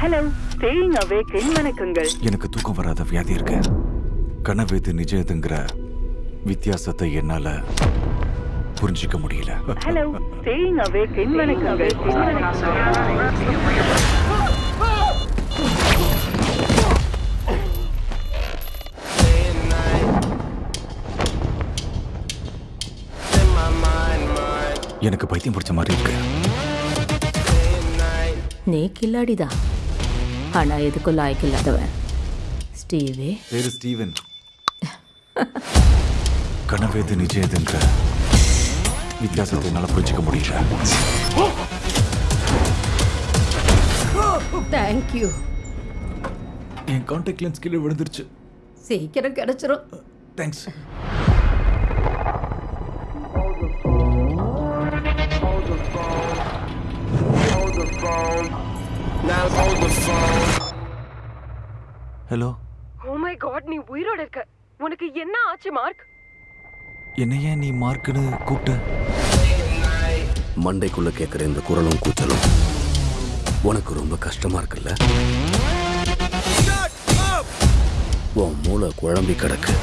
Hello staying அவேக்கின் வணக்கங்கள் எனக்கு தூக்கம் வராத வியாதி இருக்கு. கனவு நிஜதுங்கிற வித்தியாசத்தை என்னால புரிஞ்சிக்க முடியல. ஹலோ ஸ்டேயிங் அவேக்கின் வணக்கங்கள் எனக்கு பைத்தியம் பிடிச்ச மாதிரி இருக்கு. நீ கில்லாடிதான். ஆனா எதுக்கும் லாய்க்கில்லாதவன் ஸ்டீவே பேரு ஸ்டீவன் கனவேது நிஜேதுங்கிற வித்தியாசத்தை என்னால புரிஞ்சிக்க முடியல தேங்க்யூ என் கான்டாக்ட் லென்ஸ் கீழே விழுந்துருச்சு சீக்கிரம் கிடைச்சிரும் thanks hello oh my god நீ உயிரோட இருக்க. உனக்கு என்ன ஆச்சு மார்க்? என்னைய நீ மார்க்குன்னு கூப்பிட்ட? மண்டைக்குள்ள கேட்குற இந்த குரலும் கூச்சலும் உனக்கு ரொம்ப கஷ்டமா இருக்குல்ல? உன் மூளை குழம்பி கிடக்கு.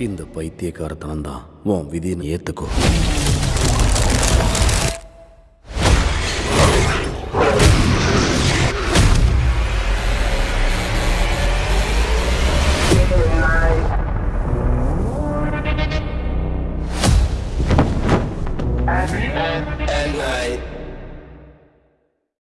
இந்த பைத்தியக்காரத்தனம் தான் உன் விதியை ஏத்துக்கோ night.